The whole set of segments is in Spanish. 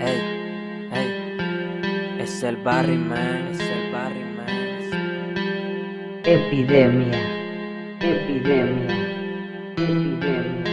Ey, ey, es el Barry Man, es el Barry Man. Epidemia, epidemia, epidemia.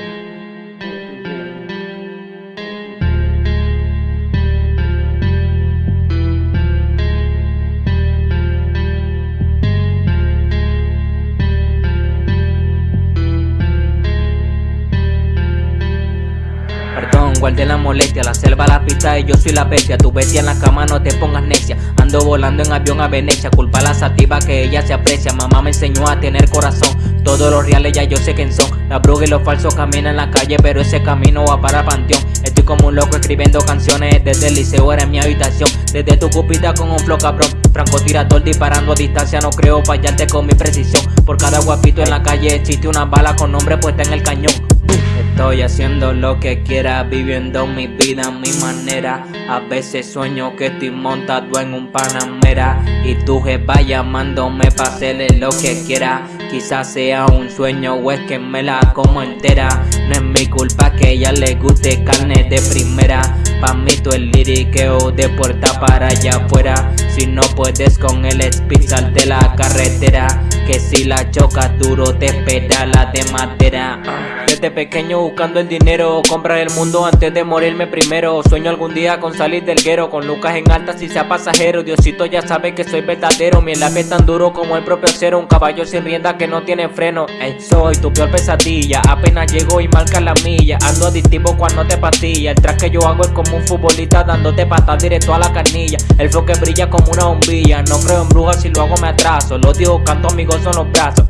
Guardé la molestia, la selva la pista y yo soy la bestia. Tu bestia en la cama no te pongas necia. Ando volando en avión a Venecia. Culpa a la sativa que ella se aprecia. Mamá me enseñó a tener corazón. Todos los reales ya yo sé quién son. La bruja y los falsos caminan en la calle Pero ese camino va para panteón. Estoy como un loco escribiendo canciones Desde el liceo era mi habitación. Desde tu cupita con un flow cabrón. Franco tirador disparando a distancia No creo fallarte con mi precisión. Por cada guapito en la calle existe una bala con nombre puesta en el cañón Estoy haciendo lo que quiera, viviendo mi vida a mi manera. A veces sueño que estoy montado en un Panamera. Y tu jefa llamándome pa' hacerle lo que quiera. Quizás sea un sueño o es que me la como entera. No es mi culpa que ella le guste carne de primera. Pa' mí tú el liriqueo de puerta para allá afuera. Si no puedes con el speed de la carretera. Que si la chocas duro te espera la de madera desde pequeño buscando el dinero Comprar el mundo antes de morirme primero. Sueño algún día con salir del guero Con lucas en alta si sea pasajero. Diosito ya sabe que soy verdadero Mi lápiz tan duro como el propio acero. Un caballo sin rienda que no tiene freno. Ey, Soy tu peor pesadilla Apenas llego y marca la milla. Ando adictivo cuando te pastilla El track que yo hago es como un futbolista Dándote patas directo a la carnilla El flow que brilla como una bombilla No creo en brujas si lo hago me atraso. Lo digo canto amigos son los brazos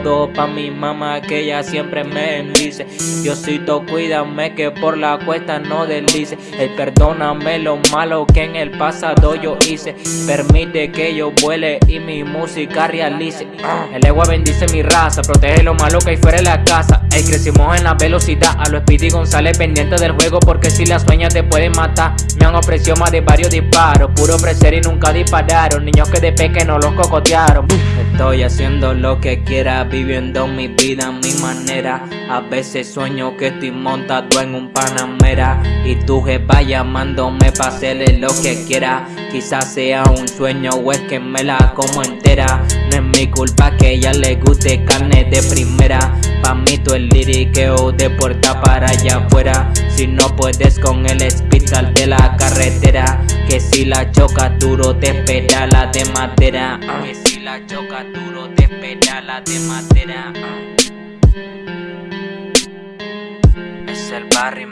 todo pa' mi mamá que ella siempre me bendice. Diosito cuídame que por la cuesta no deslice. El perdóname lo malo que en el pasado yo hice. Permite que yo vuele y mi música realice. El agua bendice mi raza, protege lo malo que hay fuera de la casa. Ey, crecimos en la velocidad, a lo Speedy González pendiente del juego Porque si las sueñas te pueden matar. Me han ofrecido más de varios disparos Puro ofrecer y nunca dispararon. Niños que de pequeño los cocotearon. Estoy haciendo lo que quiera viviendo mi vida a mi manera. A veces sueño que estoy montado en un Panamera. Y tu jefa llamándome pa' hacerle lo que quiera. Quizás sea un sueño o es que me la como entera No es mi culpa que ella le guste carne de primera. Pa' mí tú el liriqueo de puerta para allá afuera. Si no puedes con el speed sal de la carretera Que si la choca duro te espera la de madera. Que si la choca duro te espera la de madera. Es el barrio